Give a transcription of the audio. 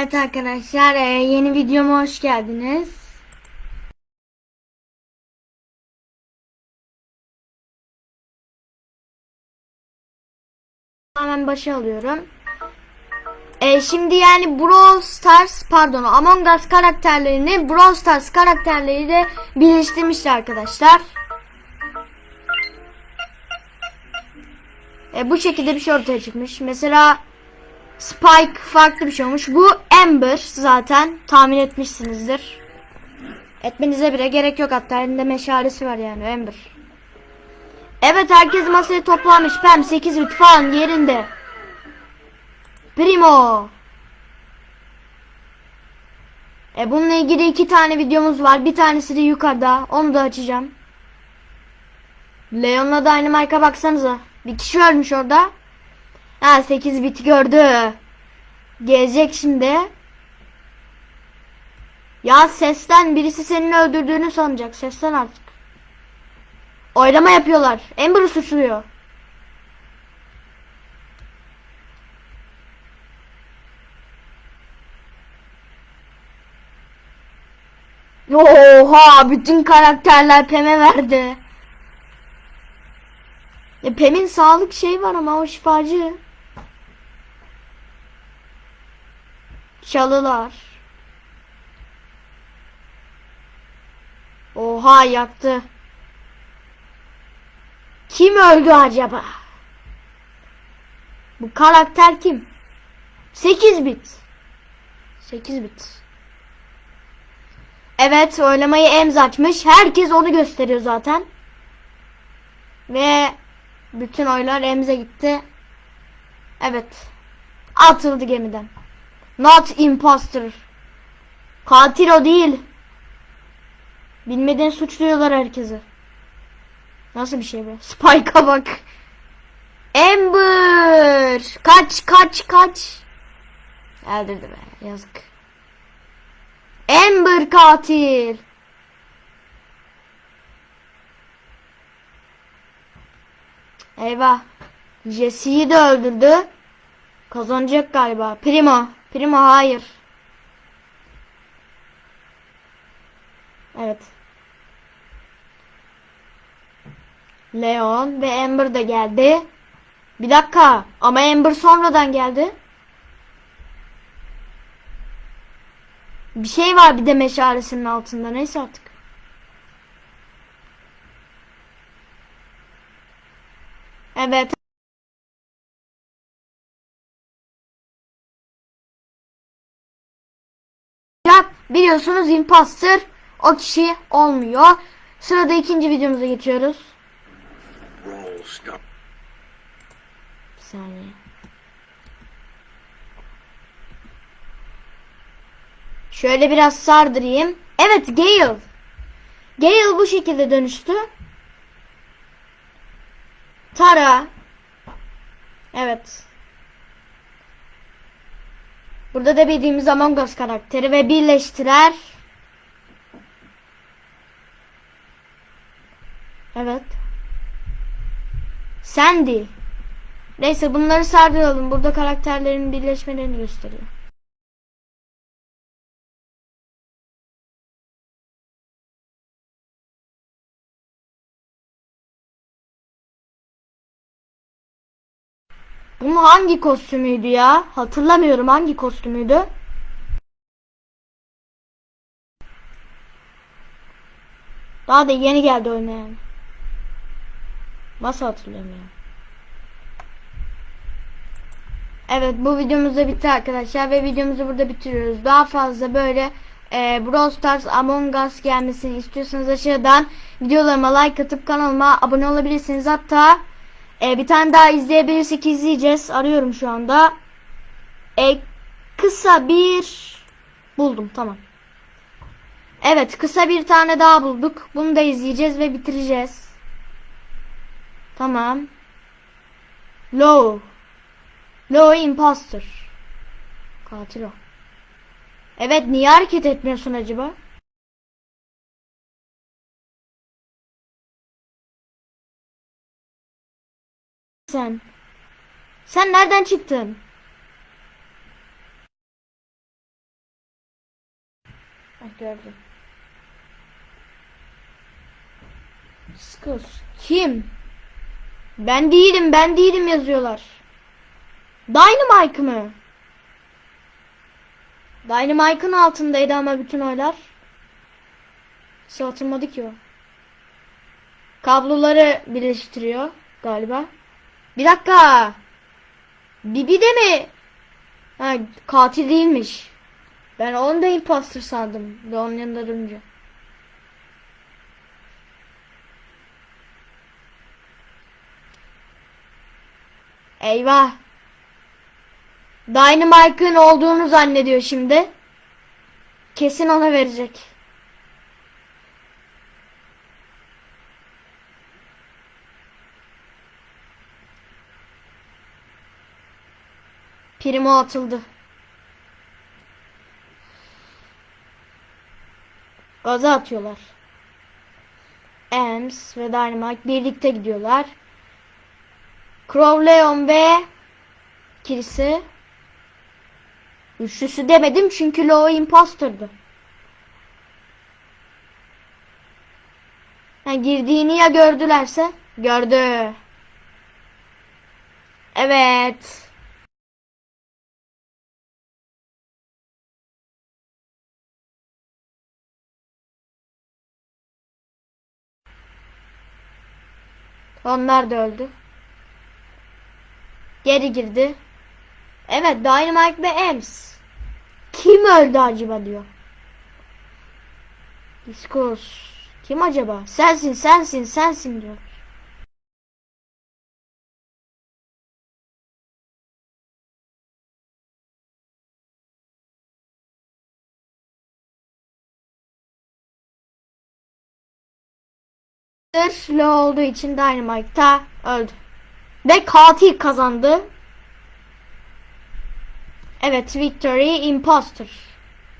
Evet arkadaşlar e, yeni videoma hoş geldiniz. Hemen başa alıyorum. E, şimdi yani Brawl Stars pardon Among Us karakterlerini Brawl Stars karakterleriyle birleştirmişler arkadaşlar. E, bu şekilde bir şey ortaya çıkmış. Mesela Spike farklı bir şey olmuş. Bu Amber zaten tahmin etmişsinizdir. Etmenize bile gerek yok hatta elinde meşalesi var yani Amber. Evet herkes masaya toplanmış. Pem 8 bit falan yerinde. Primo. E bununla ilgili iki tane videomuz var. Bir tanesi de yukarıda. Onu da açacağım. Leon'la marka baksanıza. Bir kişi ölmüş orada. Ha 8 bit gördü. Gelecek şimdi. Ya sesten birisi senin öldürdüğünü sanacak. Sesten artık. Oylama yapıyorlar. Amber'ı suçluyor. Oha bütün karakterler Pem'e verdi. Ya Pem'in sağlık şey var ama o şifacı. Çalılar. Oha yaktı. Kim öldü acaba? Bu karakter kim? 8 bit. 8 bit. Evet oylamayı Emz açmış. Herkes onu gösteriyor zaten. Ve bütün oylar Emz'e gitti. Evet. Atıldı gemiden. Not imposter. Katil o değil. Bilmeden suçluyorlar herkesi. Nasıl bir şey be? Spike'a bak. Amber. Kaç kaç kaç. Öldürdü be. Yazık. Amber katil. Eyvah. Jesse'yi de öldürdü. Kazanacak galiba. Primo. Primo hayır. Evet. Leon ve Amber da geldi. Bir dakika. Ama Amber sonradan geldi. Bir şey var bir de meşalesinin altında. Neyse artık. Evet. Biliyorsunuz imposter o kişi olmuyor. Sırada ikinci videomuza geçiyoruz. Bir saniye. Şöyle biraz sardırayım. Evet Gale. Gale bu şekilde dönüştü. Tara. Evet. Burada da bildiğimiz Among Us karakteri ve birleştirer. Evet. Sandy. Neyse bunları sardıralım. Burada karakterlerin birleşmelerini gösteriyor. Bunun hangi kostümüydü ya? Hatırlamıyorum hangi kostümüydü. Daha da yeni geldi oyuna yani. Nasıl hatırlıyorum ya? Evet bu videomuz da bitti arkadaşlar ve videomuzu burada bitiriyoruz. Daha fazla böyle e, Brawl Stars Among Us gelmesini istiyorsanız aşağıdan videolarıma like atıp kanalıma abone olabilirsiniz. Hatta e, bir tane daha izleyebilirsek izleyeceğiz. Arıyorum şu anda. E, kısa bir buldum tamam. Evet kısa bir tane daha bulduk. Bunu da izleyeceğiz ve bitireceğiz. Tamam. Low. Low imposter. Katil o. Evet niye hareket etmiyorsun acaba? Sen. Sen nereden çıktın? Ah, gördüm. Skus. Kim? Ben değilim, ben değilim yazıyorlar. Dynamite mı? Dynamite'ın altındaydı ama bütün oylar. Nasıl atılmadı ki o? Kabloları birleştiriyor galiba. Bir dakika. Bibi de mi? Ha, katil değilmiş. Ben onu da imposter sandım. Ve onun yanında durunca. Eyvah. Dynamite'ın olduğunu zannediyor şimdi. Kesin ona verecek. Primo atıldı. Gaza atıyorlar. Ems ve Dynamite birlikte gidiyorlar. Crowleon ve Kirisi. Üçlüsü demedim çünkü Low imposter'dı. Ha, girdiğini ya gördülerse? Gördü. Evet. Onlar da öldü. Geri girdi. Evet Dynamite ve Ems. Kim öldü acaba diyor. Discourse. Kim acaba? Sensin sensin sensin diyor. Low olduğu için Dynamite da öldü. Ve katil kazandı. Evet, Victory Imposter.